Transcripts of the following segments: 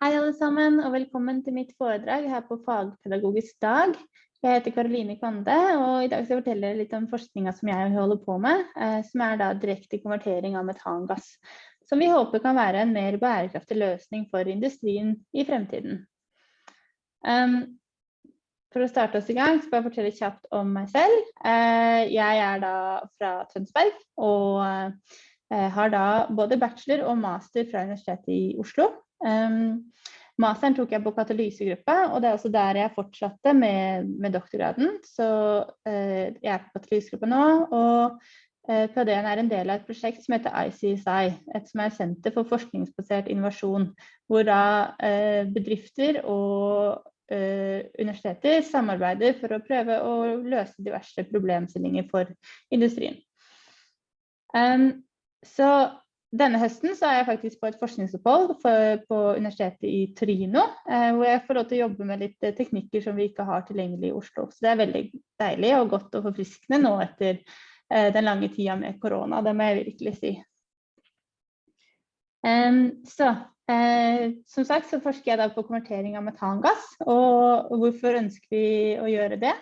Hei alle sammen, og velkommen til mitt foredrag her på Fagpedagogisk dag. Jeg heter Karoline Kvande, og i dag skal jeg fortelle litt om forskninga som jeg holder på med, eh, som er da direkte konvertering av metangass, som vi håper kan være en mer bærekraftig løsning for industrien i fremtiden. Um, for å starte oss i gang, skal jeg fortelle kjapt om meg selv. Uh, jeg er da fra Tønsberg, og uh, har da både bachelor og master fra Universitetet i Oslo. Um, masteren tok jeg på katalysegruppe, og det er også der jeg fortsatte med, med doktorgraden. Så uh, jeg er på katalysegruppe nå, og uh, PhD-en er en del av et prosjekt som heter ICSI, et som er Senter for forskningsbasert innovasjon, hvor da uh, bedrifter og universiteter samarbeider for å prøve å løse diverse problemstillinger for industrien. Um, så denne høsten så er jeg faktisk på et forskningsopphold på Universitetet i Torino, eh, hvor jeg får lov til å jobbe med litt eh, teknikker som vi ikke har tilgjengelig i Oslo. Så det er veldig deilig og godt og forfriskende nå etter eh, den lange tida med korona, det må jeg virkelig si. Så som sagt så forsker jeg da på konvertering av metangass, og hvorfor ønsker vi å gjøre det?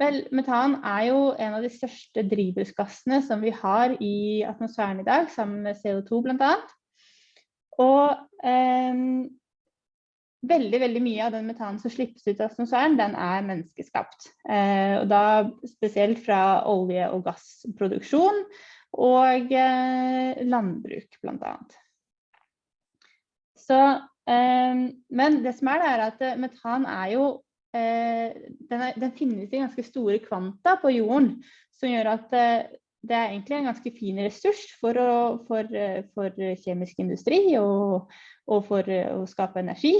Vel, metan er jo en av de største drivhusgassene som vi har i atmosfæren i dag, sammen med CO2 blant annet. Og eh, veldig, veldig mye av den metanen som slippes ut av atmosfæren, den er menneskeskapt. Eh, og da spesielt fra olje- og gassproduksjon og eh, landbruk annet. Så, eh, men det som er det er at metan er jo den, er, den, finnes i ganske store kvanta på jorden, som gjør at eh, det er egentlig en ganske fin ressurs for, å, for, eh, for kjemisk industri og, og, for å skape energi.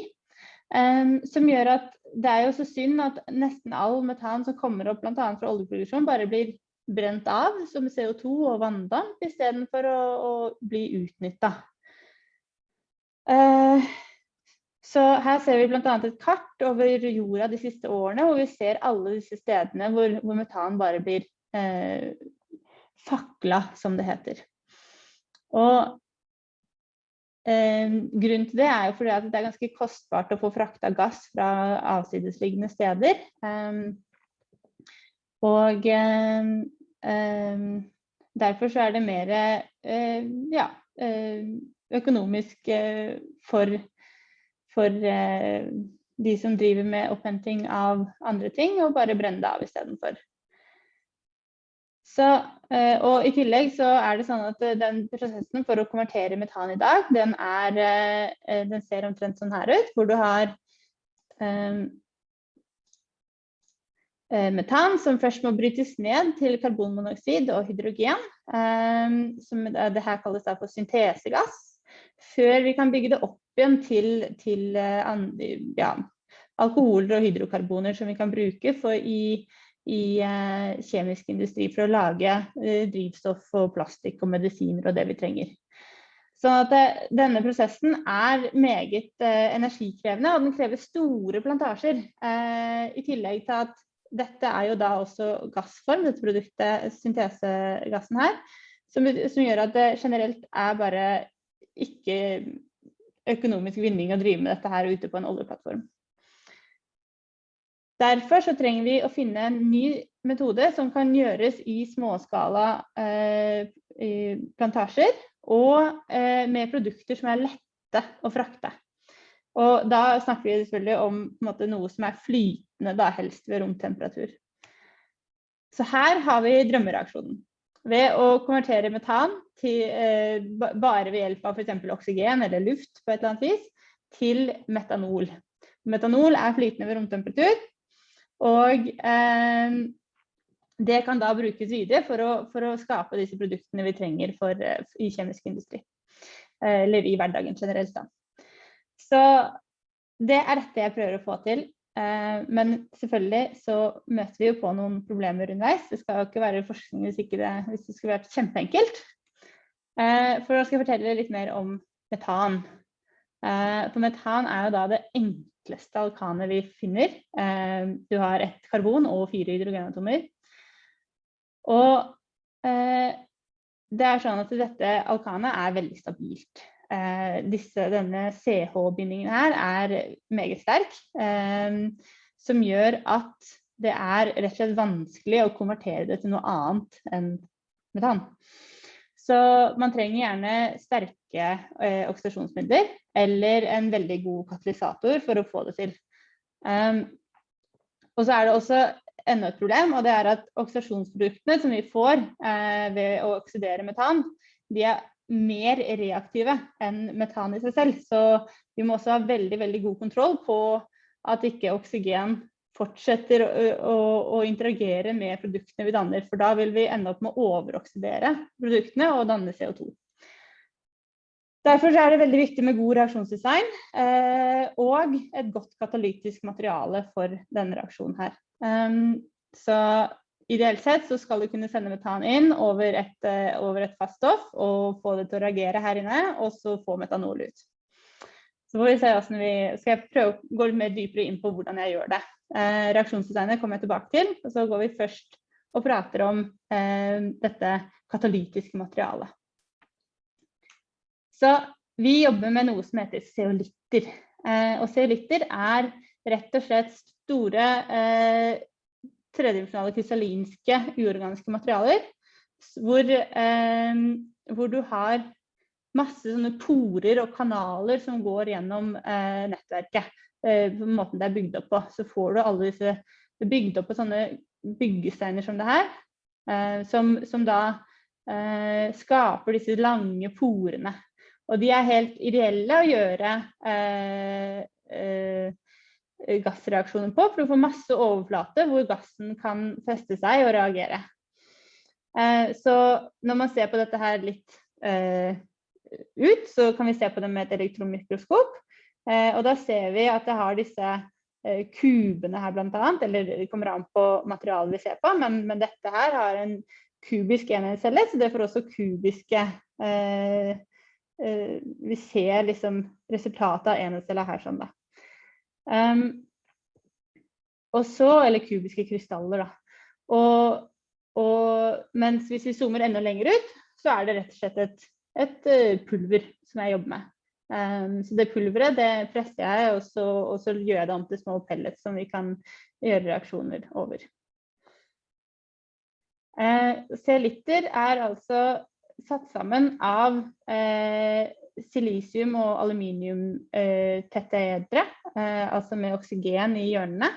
Um, som gjør at det er jo så synd at nesten all metan som kommer opp bl.a. fra oljeproduksjon, bare blir brent av som CO2 og vanndamp istedenfor å, å bli utnytta. Uh, så her ser vi bl.a. et kart over jorda de siste årene, hvor vi ser alle disse stedene hvor, hvor metan bare blir eh, fakla, som det heter. Og eh, grunnen til det er jo fordi at det er ganske kostbart å få frakta gass fra avsidesliggende steder. Eh, og um, derfor så er det mer uh, ja, økonomisk for for eh, de som driver med opphenting av andre ting, og bare brenne det av istedenfor. Så, eh, og I tillegg så er det sånn at eh, den prosessen for å konvertere metan i dag, den, er, den ser omtrent sånn her ut, hvor du har um, metan som først må brytes ned til karbonmonoksid og hydrogen, um, som det her kalles da for syntesegass, før vi kan bygge det opp igjen til, til eh, ja, alkoholer og hydrokarboner som vi kan bruke i, i uh, kjemisk industri for å lage uh, drivstoff og plastikk og medisiner og det vi trenger. Så det, denne prosessen er meget uh, energikrevende, og den krever store plantasjer. I tillegg til at dette er jo da også gassform, dette produktet, syntesegassen her, som, som gjør at det generelt er bare ikke økonomisk vinning å drive med dette her ute på en oljeplattform. Derfor så trenger vi å finne en ny metode som kan gjøres i småskala eh, plantasjer, og eh, med produkter som er lette å frakte. Og da snakker vi selvfølgelig om måte, noe som er flytende, da helst ved romtemperatur. Så her har vi drømmereaksjonen. Ved å konvertere metan til, eh, bare ved hjelp av f.eks. oksygen eller luft på et eller annet vis, til metanol. Metanol er flytende ved romtemperatur, og eh, det kan da brukes videre for å, for å, skape disse produktene vi trenger for, eh, i kjemisk industri. Eh, eller i hverdagen generelt. Da. Så det er dette jeg prøver å få til men selvfølgelig så møter vi jo på noen problemer underveis. Det skal jo ikke være forskning hvis, ikke det, hvis det skulle vært kjempeenkelt. Eh, for da skal jeg fortelle litt mer om metan. Eh, for metan er jo da det enkleste alkanet vi finner. Du har ett karbon og fire hydrogenatomer. Og det er sånn at dette alkanet er veldig stabilt. Eh, disse, denne CH-bindingen her er meget sterk, eh, som gjør at det er rett og slett vanskelig å konvertere det til noe annet enn metan. Så man trenger gjerne sterke eh, oksidasjonsmidler eller en veldig god katalysator for å få det til. Um, og så er det også enda et problem, og det er at oksidasjonsproduktene som vi får eh, ved å oksidere metan, de er mer reaktive enn metan i seg selv. Så vi må også ha veldig, veldig god kontroll på at ikke oksygen fortsetter å, å, å, interagere med produktene vi danner. For da vil vi ende opp med å overoksidere produktene og danne CO2. Derfor er det veldig viktig med god reaksjonsdesign eh, og et godt katalytisk materiale for denne reaksjonen her. Um, så ideelt sett så skal du kunne sende metan inn over et, uh, over et fast stoff og få det til å reagere her inne, og så få metanol ut. Så får vi se vi skal jeg prøve å gå litt mer dypere inn på hvordan jeg gjør det. Eh, reaksjonsdesignet kommer jeg tilbake til, og så går vi først og prater om eh, dette katalytiske materialet. Så vi jobber med noe som heter zeolitter. Eh, og zeolitter er rett og slett store eh, tredimensjonale krystallinske uorganiske materialer hvor, eh, hvor du har masse sånne porer og kanaler som går gjennom eh, nettverket. Eh, på måten det er bygd opp på. Så får du alle disse bygd opp på sånne byggesteiner som det her, eh, som, som, da eh, skaper disse lange porene. Og de er helt ideelle å gjøre eh, gassreaksjoner på, for du får masse overflate hvor gassen kan feste seg og reagere. så når man ser på dette her litt ut, så kan vi se på det med et elektronmikroskop. Eh, og da ser vi at det har disse eh, kubene her bl.a. Eller det kommer an på materialet vi ser på, men, dette her har en kubisk enhetscelle, så det får også kubiske eh, eh, Vi ser liksom resultatet av enhetscella her sånn, da. Um, og så, eller kubiske krystaller, da. Og, og, mens hvis vi zoomer enda lenger ut, så er det rett og slett et et eh, pulver som jeg jobber med. Um, så det pulveret det presser jeg, og så, og så, gjør jeg det om til små pellets som vi kan gjøre reaksjoner over. Uh, C-liter er altså satt sammen av uh, silisium og aluminium uh, tetteedre, altså med oksygen i hjørnene.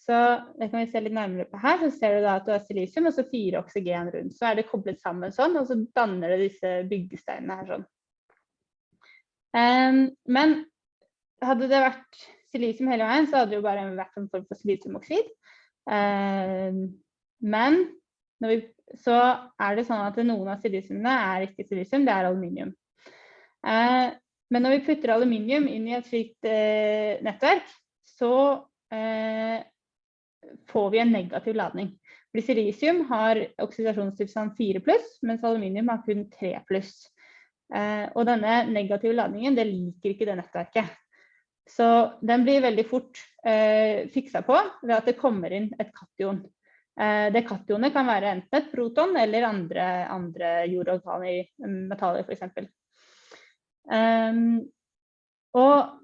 Så det kan vi se litt nærmere på her. Så ser du da at du har silisium og så fire oksygen rundt. Så er det koblet sammen sånn, og så danner det disse byggesteinene her sånn. Um, men hadde det vært silisium hele veien, så hadde det jo bare vært en form for silisiumoksid. Um, men vi, så er det sånn at noen av silisiumene er ikke silisium, det er aluminium. Uh, men når vi putter aluminium inn i et slikt uh, nettverk, så uh, får vi en negativ ladning. Fordi har oksidasjonstilstand 4 pluss, mens aluminium har kun 3 pluss. Eh, og denne negative ladningen det liker ikke det nettverket. Så den blir veldig fort eh, fiksa på ved at det kommer inn et kation. Eh, det kationet kan være enten et proton eller andre, andre jordorganiske metaller f.eks. Um, og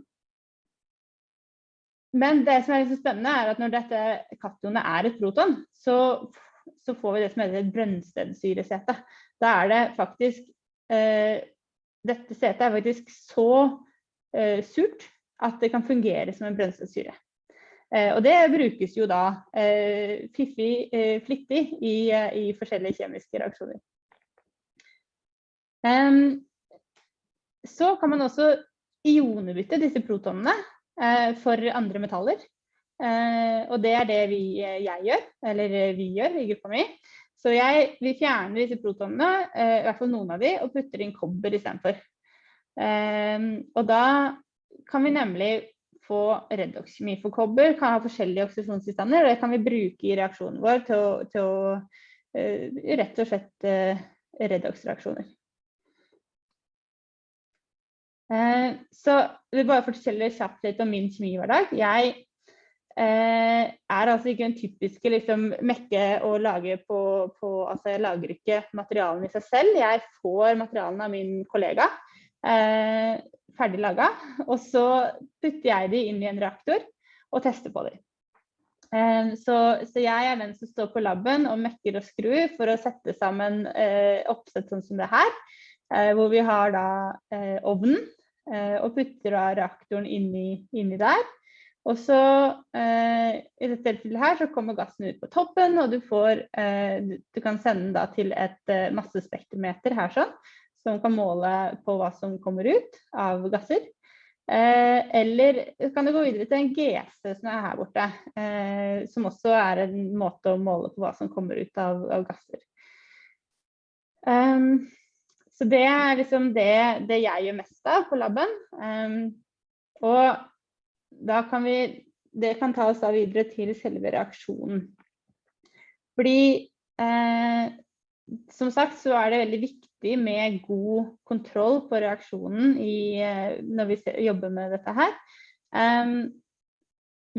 men det som er litt spennende, er at når dette kationet er et proton, så, så, får vi det som heter et brønnstedsyresete. Da er det faktisk uh, Dette setet er faktisk så uh, surt at det kan fungere som en brønnstedsyre. Eh, og det brukes jo da eh, fiffig, eh, flittig i, i, forskjellige kjemiske reaksjoner. Um, så kan man også ionebytte disse protonene Eh, for andre metaller. Eh, og det er det vi, eh, jeg gjør, eller vi gjør i gruppa mi. Så jeg, vi fjerner disse protonene, i hvert fall noen av de, og putter inn kobber istedenfor. Og da kan vi nemlig få redoxkjemi. For kobber kan ha forskjellige oksidasjonstilstander, og det kan vi bruke i reaksjonen vår til å, til å rett og slett redox-reaksjoner. Eh, så vil bare fortelle kjapt litt om min kjemihverdag. Jeg eh, er altså ikke den typiske liksom, mekke å lage på, på, Altså jeg lager ikke materialene i seg selv. Jeg får materialene av min kollega. eh, ferdig laga. Og så putter jeg de inn i en reaktor og tester på dem. Eh, så, så, jeg er den som står på laben og mekker og skrur for å sette sammen eh, oppsett sånn som det her. Hvor vi har da ovnen og putter da reaktoren inni, inni der. Og så eh, I dette tilfellet her så kommer gassen ut på toppen, og du, får, eh, du kan sende den til et eh, massespektrometer her sånn, som kan måle på hva som kommer ut av gasser. Eh, eller kan du gå videre til en GC som er her borte, eh, som også er en måte å måle på hva som kommer ut av, av gasser. Um, så det er liksom det, det, jeg gjør mest av på laben. Um, og da kan vi Det kan ta oss da videre til selve reaksjonen. Fordi eh, som sagt så er det veldig viktig med god kontroll på reaksjonen i, eh, når vi jobber med dette her. Um,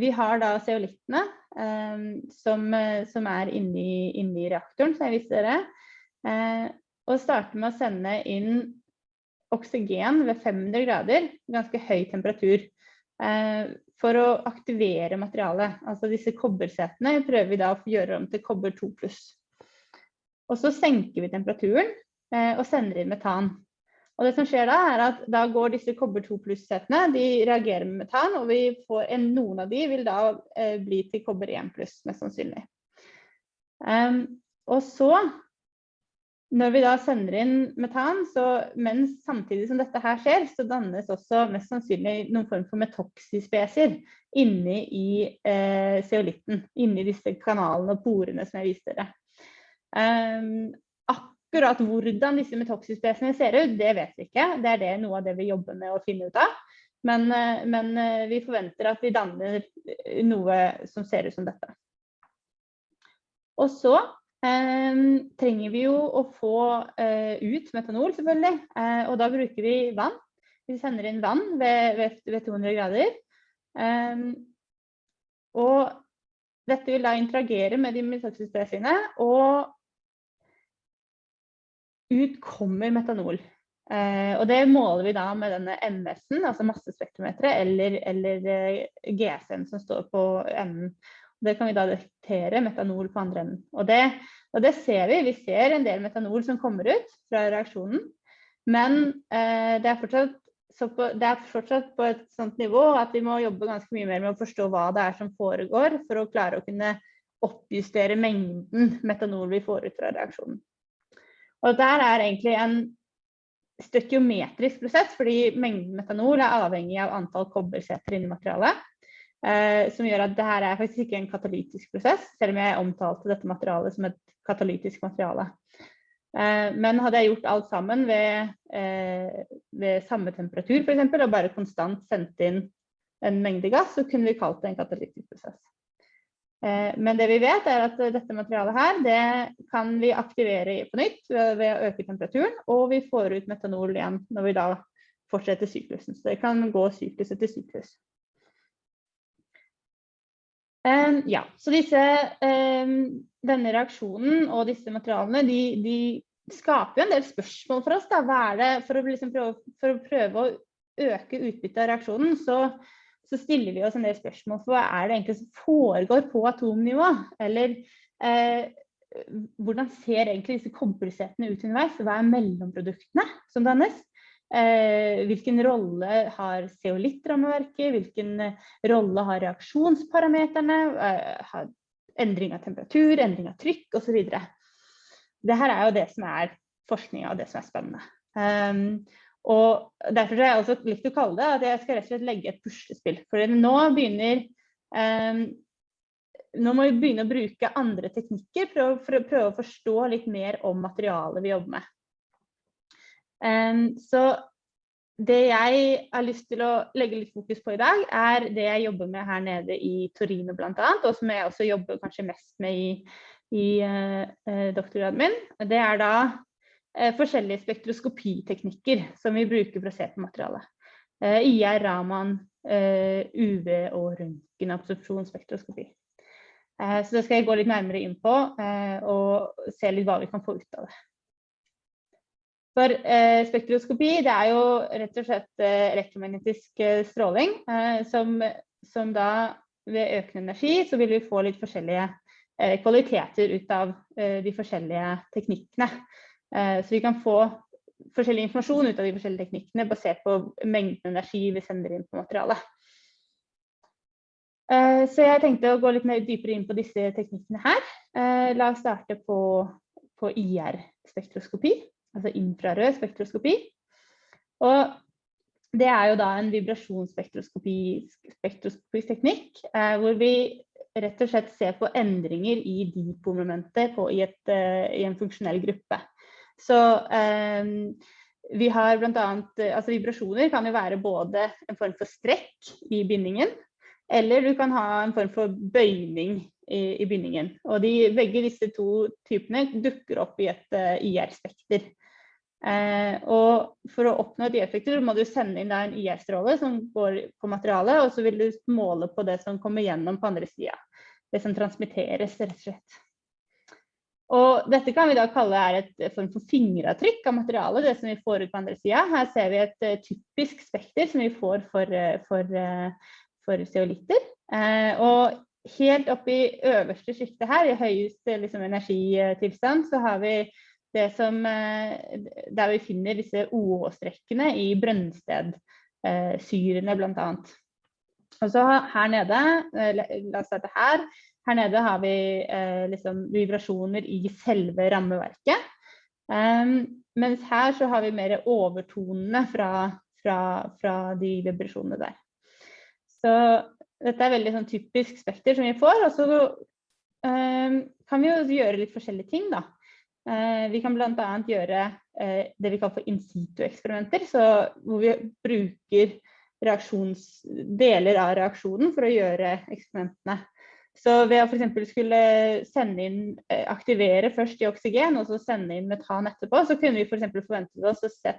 vi har da zeolittene um, som, som, er inni, inni, reaktoren, som jeg viste dere. Uh, og starter med å sende inn oksygen ved 500 grader, ganske høy temperatur. Eh, for å aktivere materialet. Altså disse kobbersetene prøver vi da å gjøre om til kobber 2 pluss. Og så senker vi temperaturen eh, og sender inn metan. Og det som skjer da, er at da går disse kobber 2 pluss-setene, de reagerer med metan, og en, noen av de vil da eh, bli til kobber 1 pluss, mest sannsynlig. Um, og så når vi da sender inn metan, så mens samtidig som dette her skjer, så dannes også mest sannsynlig noen form for metoxispeser inni i eh, zeolitten. Inni disse kanalene og porene som jeg viste dere. Um, akkurat hvordan disse metoxispesene ser ut, det vet vi ikke. Det er det noe av det vi jobber med å finne ut av. Men, eh, men eh, vi forventer at de danner noe som ser ut som dette. Og så trenger vi jo å få uh, ut metanol, selvfølgelig. Uh, og da bruker vi vann. Vi sender inn vann ved, ved, ved 200 grader. Um, og dette vil da interagere med de metoxyspresene, og ut kommer metanol. Eh, og det måler vi da med denne MS-en, altså massespektrometeret, eller, eller GSM som står på enden. Det kan vi da detektere metanol på andre enden. Og det, og det, ser vi. Vi ser en del metanol som kommer ut fra reaksjonen. Men eh, det, er fortsatt, på, det, er fortsatt, på et sånt nivå at vi må jobbe ganske mye mer med å forstå hva det er som foregår, for å klare å kunne oppjustere mengden metanol vi får ut fra reaksjonen. Og der er egentlig en støkiometrisk prosess, fordi mengden metanol er avhengig av antall kobberseter inni materialet. Eh, som gjør at det her er faktisk ikke en katalytisk prosess, selv om jeg omtalte dette materialet som et katalytisk materiale. Eh, men hadde jeg gjort alt sammen ved, eh, ved samme temperatur eksempel, og bare konstant sendt inn en mengde gass, så kunne vi kalt det en katalytisk prosess. Eh, men det vi vet er at dette materialet her, det kan vi aktivere på nytt ved, ved å øke temperaturen, og vi får ut metanol igjen når vi da fortsetter syklusen. Så det kan gå syklus etter syklus. Ja, så disse, denne reaksjonen og disse materialene de, de, skaper jo en del spørsmål for oss. Da. Hva er det, for å, liksom prøve, for å prøve å øke utbyttet av reaksjonen, så, så, stiller vi oss en del spørsmål for hva er det egentlig som foregår på atomnivå? Eller eh, hvordan ser egentlig disse kobbersetene ut underveis? Hva er mellomproduktene som dannes? Eh, hvilken rolle har zeolittrammeverket? Hvilken eh, rolle har reaksjonsparameterne? Eh, endring av temperatur, endring av trykk osv. Dette er jo det som er forskninga og det som er spennende. Um, og Derfor har jeg også likt å kalle det at jeg skal rett og slett legge et puslespill. For nå begynner um, nå må vi begynne å bruke andre teknikker for å, for å prøve å forstå litt mer om materialet vi jobber med. Så det jeg har lyst til å legge litt fokus på i dag, er det jeg jobber med her nede i Torino bl.a., og som jeg også jobber kanskje mest med i, i uh, doktorgraden min. Det er da uh, forskjellige spektroskopiteknikker som vi bruker for å se på materialet. Uh, IR, Raman, UV og røntgenabsorpsjonsspektroskopi. Så det skal jeg gå litt nærmere inn på og se litt hva vi kan få ut av det. For eh, spektroskopi det er jo rett og slett eh, elektromagnetisk eh, stråling, som, som, da ved økende energi så vil vi få litt forskjellige kvaliteter ut av de forskjellige teknikkene. så vi kan få forskjellig informasjon ut av de forskjellige teknikkene basert på mengden energi vi sender inn på materialet. Så jeg tenkte å gå litt mer dypere inn på disse teknikkene her. La oss starte på, på IR-spektroskopi altså infrarød spektroskopi. Og det er jo da en vibrasjonsspektroskopisk teknikk, eh, hvor vi rett og slett ser på endringer i dipolmomentet i, et, uh, i, en funksjonell gruppe. Så eh, vi har blant annet, altså Vibrasjoner kan jo være både en form for strekk i bindingen, eller du kan ha en form for bøyning i, i bindingen. Og de, begge disse to typene dukker opp i et uh, IR-spekter. Eh, og for å oppnå et IR-spekter må du sende inn en IR-stråle som går på materialet, og så vil du måle på det som kommer gjennom på andre sida. Det som transmitteres, rett og slett. Og dette kan vi da kalle er et form for fingeravtrykk av materialet, det som vi får ut på andre sida. Her ser vi et uh, typisk spekter som vi får for, uh, for, uh, for zeolitter. og helt oppe i øverste sjiktet her, i høyeste liksom, energitilstand, så har vi det som, eh, der vi finner disse OH-strekkene i brønnstedsyrene bl.a. Og så her nede, eh, la oss starte her, her nede har vi eh, liksom vibrasjoner i selve rammeverket. Um, mens her så har vi mer overtonene fra, fra, fra de vibrasjonene der. Så dette er veldig sånn typisk spekter som vi får. Og så um, kan vi jo gjøre litt forskjellige ting, da. Uh, vi kan bl.a. gjøre uh, det vi kaller for in situ-eksperimenter, hvor vi bruker deler av reaksjonen for å gjøre eksperimentene. Så ved å f.eks. skulle sende inn, aktivere først i oksygen, og så sende inn metan etterpå, så kunne vi f.eks. For forventet oss å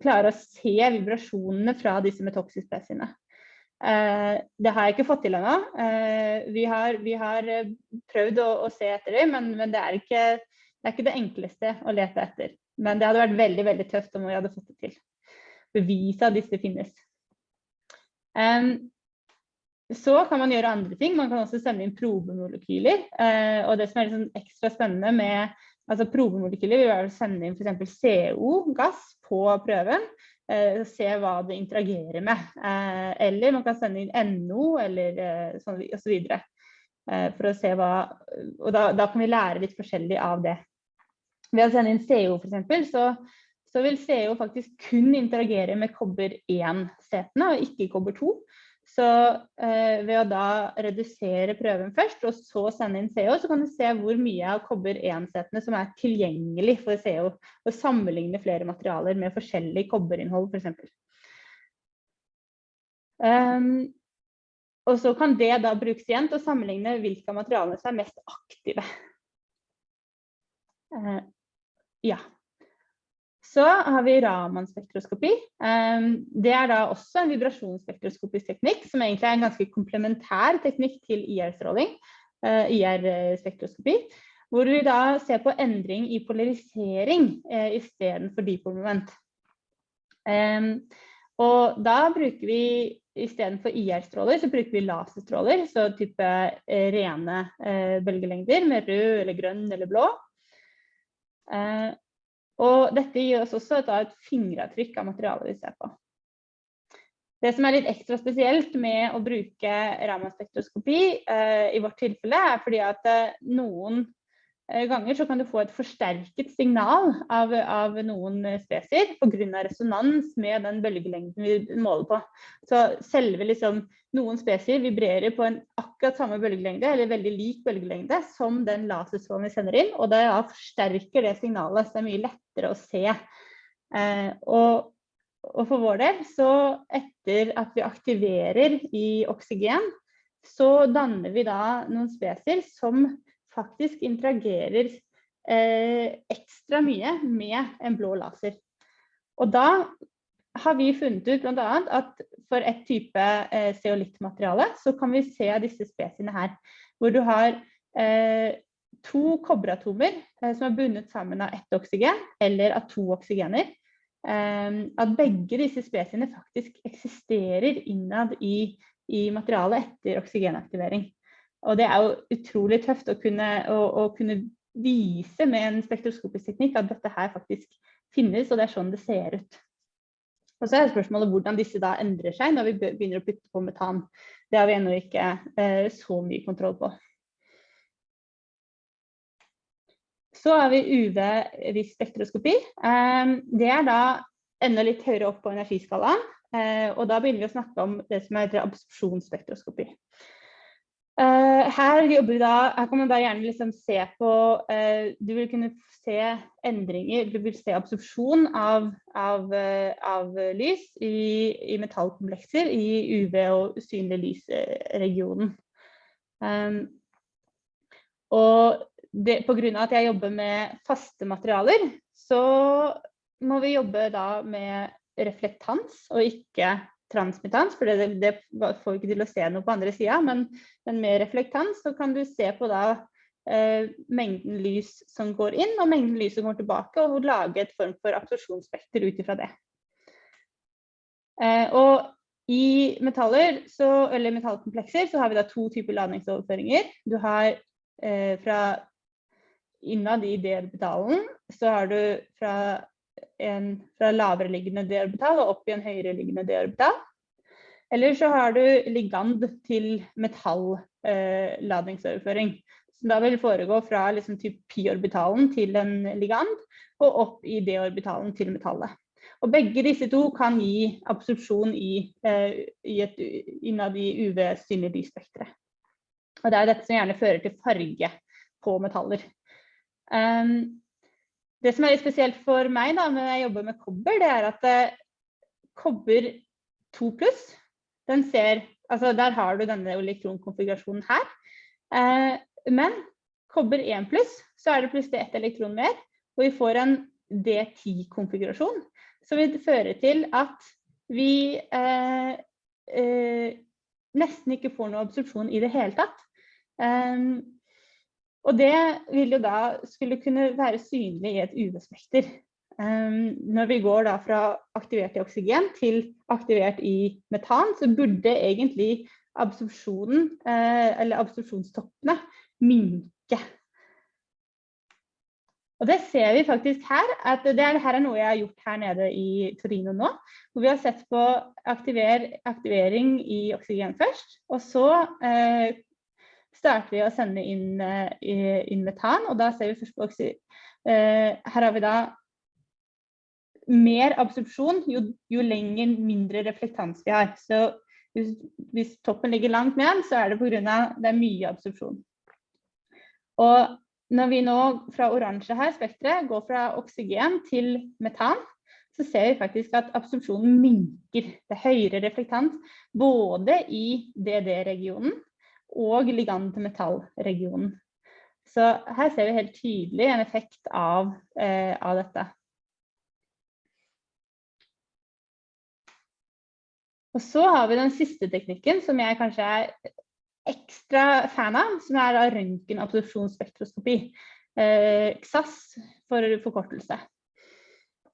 klare å se vibrasjonene fra disse metoxispesiene. Uh, det har jeg ikke fått til ennå. Vi, vi, har prøvd å, å se etter det, men, men det er ikke det er ikke det enkleste å lete etter, men det hadde vært veldig veldig tøft om vi hadde fått det til. Bevise at disse finnes. Um, så kan man gjøre andre ting. Man kan også sende inn probemolekyler. Og det som er liksom ekstra spennende med altså probemolekyler, vil være å sende inn f.eks. CO-gass på prøven. Uh, se hva det interagerer med. Uh, eller man kan sende inn NO eller uh, sånn, osv. Eh, for å se hva, og da, da, kan vi lære litt forskjellig av det. Ved å sende inn CO f.eks., så, så vil CO faktisk kun interagere med kobber 1-setene og ikke kobber 2. Så eh, ved å da redusere prøven først, og så sende inn CO, så kan du se hvor mye av kobber 1-setene som er tilgjengelig for CO, og sammenligne flere materialer med forskjellig kobberinnhold f.eks. Um, ehm, og så kan det da brukes igjen til å sammenligne hvilke av materialene som er mest aktive. Uh, ja. Så har vi Raman-spektroskopi. Ehm, det er da også en vibrasjonsspektroskopisk teknikk, som egentlig er en ganske komplementær teknikk til IR-stråling, eh, IR-spektroskopi. Hvor vi da ser på endring i polarisering eh, istedenfor dipolmoment. Ehm, og da bruker vi istedenfor IR-stråler, så bruker vi laserstråler, så type eh, rene bølgelengder med rød eller grønn eller blå. Og dette gir oss også et, et fingeravtrykk av materialet vi ser på. Det som er litt ekstra spesielt med å bruke Raman-spektroskopi eh, i vårt tilfelle, er fordi at eh, noen ganger så kan du få et forsterket signal av, av noen spesier pga. resonans med den bølgelengden vi måler på. Så selve liksom, noen spesier vibrerer på en akkurat samme bølgelengde, eller veldig lik bølgelengde, som den laserstrålen vi sender inn, og det forsterker det signalet, så det er mye lettere å se. Eh, og, og, for vår del, så etter at vi aktiverer i oksygen, så danner vi da noen spesier som faktisk interagerer eh, ekstra mye med en blå laser. Og da har vi funnet ut annet at for et type eh, zeolittmateriale så kan vi se disse spesiene her, hvor du har eh, to kobberatomer eh, som er bundet sammen av ett oksygen eller av to oksygener, eh, at begge disse spesiene faktisk eksisterer innad i, i materialet etter oksygenaktivering. Og det er jo utrolig tøft å kunne, å, å kunne vise med en spektroskopisk teknikk at dette her faktisk finnes, og det er sånn det ser ut. Og så er spørsmålet hvordan disse da endrer seg når vi begynner å putte på metan. Det har vi ennå ikke eh, så mye kontroll på. Så har vi UV-vis spektroskopi. Eh, det er da enda litt høyere opp på energiskalaen. Eh, og da begynner vi å snakke om det som heter absorpsjonsspektroskopi. Uh, her, da, her, kan man da gjerne liksom se på uh, Du vil kunne se endringer, du vil se absorpsjon av, av, uh, av lys i, i, metallkomplekser i UV- og usynlig lysregionen. Um, og det, på grunn av at jeg jobber med faste materialer, så må vi jobbe da med reflektans og ikke transmittans, for det, det, får vi ikke til å se noe på andre sida, men, men, med reflektans så kan du se på da eh, mengden lys som går inn og mengden lys som går tilbake, og lage et form for absorpsjonsspekter ut ifra det. Eh, og i metaller, så, eller metallkomplekser, så har vi da to typer ladningsoverføringer. Du har eh, fra innad i D-orbitalen, så har du fra en fra lavere liggende D-orbital og opp i en høyere liggende D-orbital. Eller så har du ligand til metalladningsoverføring. Eh, som da vil foregå fra liksom, pi-orbitalen til en ligand og opp i D-orbitalen til metallet. Og begge disse to kan gi absorpsjon i, eh, i et, innad i UV-synlig lysspekteret. Og det er dette som gjerne fører til farge på metaller. Um, det som er litt spesielt for meg da, når jeg jobber med kobber, det er at eh, kobber 2 pluss, den ser Altså der har du denne elektronkonfigurasjonen her. Eh, men kobber 1 pluss, så er det plutselig ett elektron mer, og vi får en D10-konfigurasjon. Som vil føre til at vi eh, eh, nesten ikke får noe absorpsjon i det hele tatt. Um, og det vil jo da skulle kunne være synlig i et UV-spekter. Um, når vi går da fra aktivert i oksygen til aktivert i metan, så burde egentlig absorpsjonen, eh, eller absorpsjonstoppene, minke. Og det ser vi faktisk her, at det er, her er noe jeg har gjort her nede i Torino nå. Hvor vi har sett på aktiver, aktivering i oksygen først, og så uh, starter vi å sende inn, uh, inn metan, og da ser vi først på oksy... Uh, her har vi da mer absorpsjon, jo, jo lenger mindre reflektans vi har. Så hvis, hvis toppen ligger langt ned, så er det pga. det er mye absorpsjon. Og når vi nå fra oransje her, spekteret, går fra oksygen til metan, så ser vi faktisk at absorpsjonen minker. Det er høyere reflektans både i DD-regionen og ligand til metall-regionen. Så her ser vi helt tydelig en effekt av, eh, av dette. Og så har vi den siste teknikken, som jeg kanskje er ekstra fan av, som er røntgenabsorpsjonsspektroskopi. Eh, XAS for forkortelse.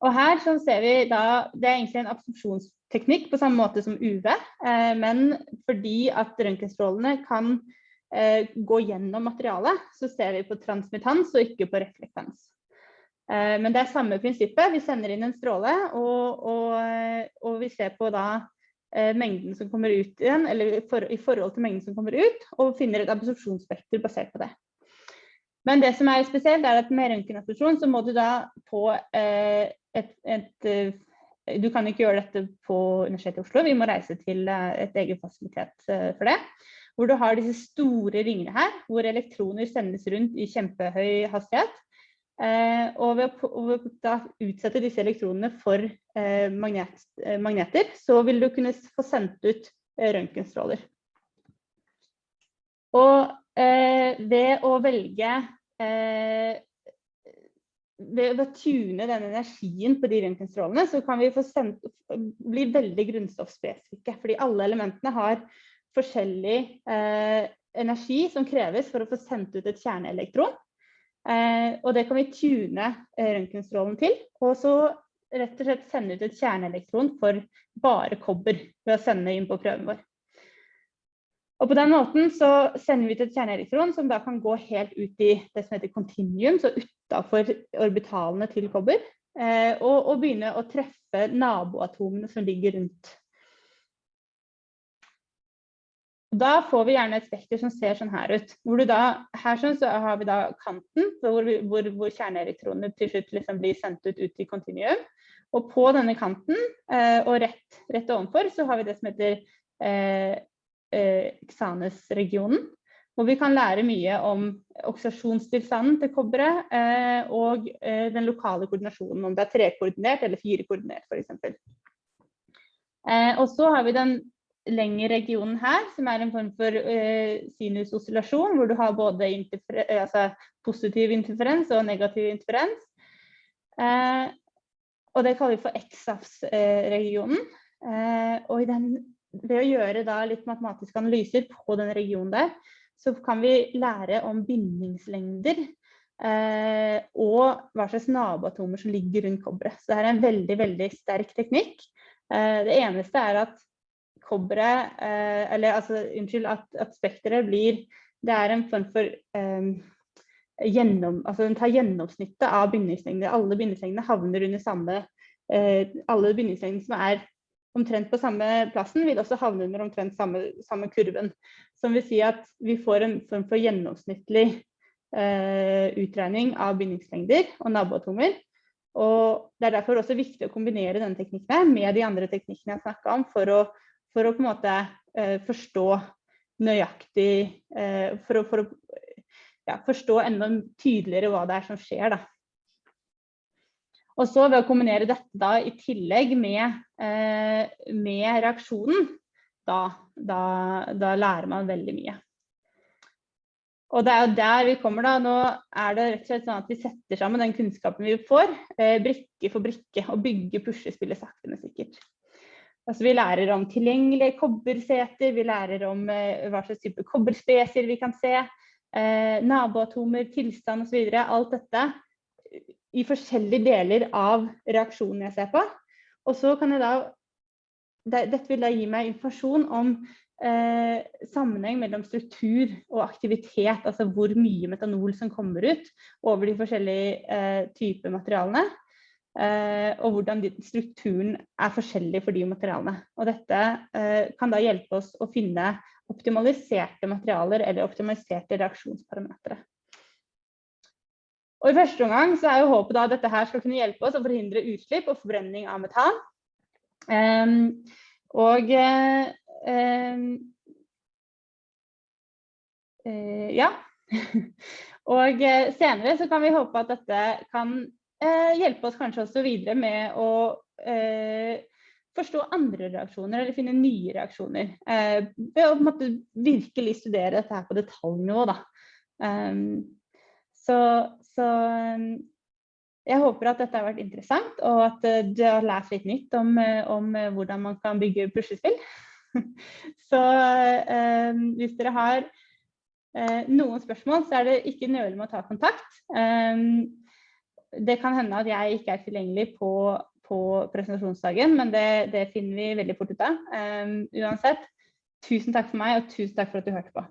Og her så ser vi da, Det er egentlig en absorpsjonsteknikk på samme måte som UV, eh, men fordi at røntgenstrålene kan eh, gå gjennom materialet, så ser vi på transmittans og ikke på reflektans. Eh, men det er samme prinsippet. Vi sender inn en stråle, og, og, og vi ser på da mengden som kommer ut igjen, eller i forhold til mengden som kommer ut, og finner et absorpsjonsspekter basert på det. Men det som er spesielt, er at med røntgenabsorpsjon så må du da på et, et, et, Du kan ikke gjøre dette på Universitetet i Oslo, vi må reise til eh, et eget fasilitet eh, for det. Hvor du har disse store ringene her, hvor elektroner sendes rundt i kjempehøy hastighet. og ved å, utsette disse elektronene for magnet, magneter, så vil du kunne få sendt ut røntgenstråler. Og ved å velge ved å tune den energien på de røntgenstrålene, så kan vi sendt, bli veldig grunnstoffspesifikke. Fordi alle elementene har forskjellig eh, energi som kreves for å få sendt ut et kjerneelektron. Eh, og det kan vi tune eh, røntgenstrålen til, og så rett og slett sende ut et kjerneelektron for bare kobber ved å sende inn på prøven vår. Og på den måten så sender vi ut et kjerneelektron som da kan gå helt ut i det som heter continuum, så utafor orbitalene til kobber, eh, og, og, begynne å treffe naboatomene som ligger rundt. Da får vi gjerne et spekter som ser sånn her ut. Da, her sånn så har vi da kanten, hvor, hvor, hvor kjerneelektronene til slutt liksom blir sendt ut ut i continuum. Og på denne kanten eh, og rett, rett ovenfor så har vi det som heter eh, Xanes-regionen. Eh, hvor vi kan lære mye om oksidasjonstilstanden til kobberet eh, og eh, den lokale koordinasjonen, om det er trekoordinert eller firekoordinert f.eks. Eh, og så har vi den lengre regionen her, som er en form for eh, sinusoscillasjon, hvor du har både eh, altså positiv interferens og negativ interferens. Eh, og det kaller vi for XAFS-regionen. og i den ved å gjøre da litt matematiske analyser på den regionen der, så kan vi lære om bindingslengder eh, og hva slags naboatomer som ligger rundt kobberet. Så det er en veldig, veldig sterk teknikk. Eh, det eneste er at kobberet, eh, eller altså, unnskyld, at, at spekteret blir Det er en form for eh, gjennom, altså den tar gjennomsnittet av bindingslengder. Alle bindingslengdene havner under samme eh, Alle bindingslengdene som er omtrent på samme plassen, vil også havne under omtrent samme, samme kurven. Som vil si at vi får en form for gjennomsnittlig eh, utregning av bindingslengder og naboatomer. Og Det er derfor også viktig å kombinere denne teknikken med de andre teknikkene jeg snakka om, for å, for å, på en måte eh, forstå nøyaktig eh, For å, for å ja, forstå enda tydeligere hva det er som skjer. da. Og så ved å kombinere dette da i tillegg med, eh, med reaksjonen, da, da, da, lærer man veldig mye. Og det er jo der vi kommer da. Nå er det rett og slett sånn at vi setter sammen den kunnskapen vi får, eh, brikke for brikke, og bygger puslespillet sakte, men sikkert. Altså, vi lærer om tilgjengelige kobberseter, vi lærer om eh, hva slags type kobberspesier vi kan se, eh, naboatomer, tilstand osv. Alt dette i forskjellige deler av reaksjonen jeg ser på. Og så kan jeg da Dette vil da gi meg informasjon om eh, sammenheng mellom struktur og aktivitet, altså hvor mye metanol som kommer ut over de forskjellige eh, typer materialene. Eh, og hvordan strukturen er forskjellig for de materialene. Og dette eh, kan da hjelpe oss å finne optimaliserte materialer eller optimaliserte reaksjonsparametere. Og I første omgang så er jo håpet da at dette her skal kunne hjelpe oss å forhindre utslipp og forbrenning av metan. Um, og um, uh, ja. og eh, senere så kan vi håpe at dette kan uh, hjelpe oss kanskje også videre med å uh, forstå andre reaksjoner eller finne nye reaksjoner. ved å virkelig studere dette her på detaljnivå. da. Um, så, så um, jeg håper at dette har vært interessant, og at uh, du har lært litt nytt om, uh, om hvordan man kan bygge puslespill. så eh, hvis dere har noen spørsmål, så er det ikke nøle med å ta kontakt. Eh, det kan hende at jeg ikke er tilgjengelig på, på presentasjonsdagen, men det, det, finner vi veldig fort ut av. uansett, tusen takk for meg, og tusen takk for at du hørte på.